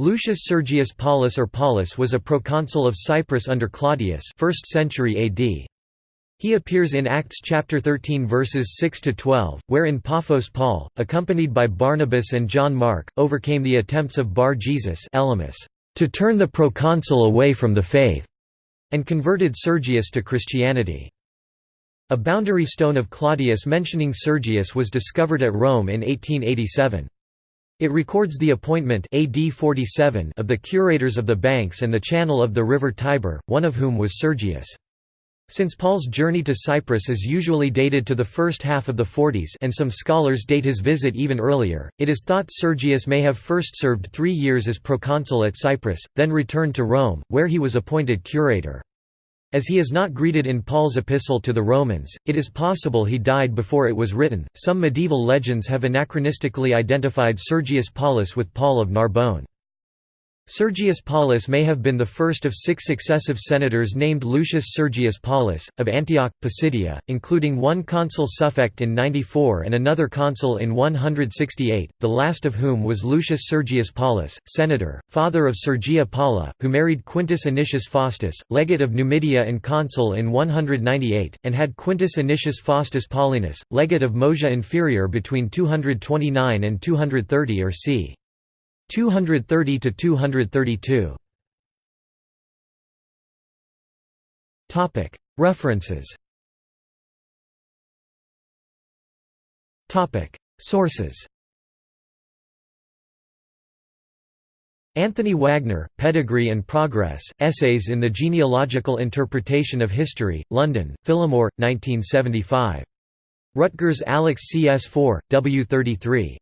Lucius Sergius Paulus or Paulus was a proconsul of Cyprus under Claudius 1st century AD. He appears in Acts chapter 13 verses 6 to 12, where in Paphos Paul, accompanied by Barnabas and John Mark, overcame the attempts of Bar Jesus Elymas to turn the proconsul away from the faith, and converted Sergius to Christianity. A boundary stone of Claudius mentioning Sergius was discovered at Rome in 1887. It records the appointment AD 47 of the curators of the banks and the channel of the river Tiber, one of whom was Sergius. Since Paul's journey to Cyprus is usually dated to the first half of the 40s and some scholars date his visit even earlier, it is thought Sergius may have first served three years as proconsul at Cyprus, then returned to Rome, where he was appointed curator. As he is not greeted in Paul's epistle to the Romans, it is possible he died before it was written. Some medieval legends have anachronistically identified Sergius Paulus with Paul of Narbonne. Sergius Paulus may have been the first of six successive senators named Lucius Sergius Paulus, of Antioch, Pisidia, including one consul suffect in 94 and another consul in 168, the last of whom was Lucius Sergius Paulus, senator, father of Sergia Paula, who married Quintus Anicius Faustus, legate of Numidia and consul in 198, and had Quintus Anicius Faustus Paulinus, legate of Moesia Inferior between 229 and 230 or c. 230 to 232. Topic References Topic Sources Anthony Wagner, Pedigree and Progress, Essays in the Genealogical Interpretation of History, London, Phillimore, 1975. Rutgers Alex CS4, W33.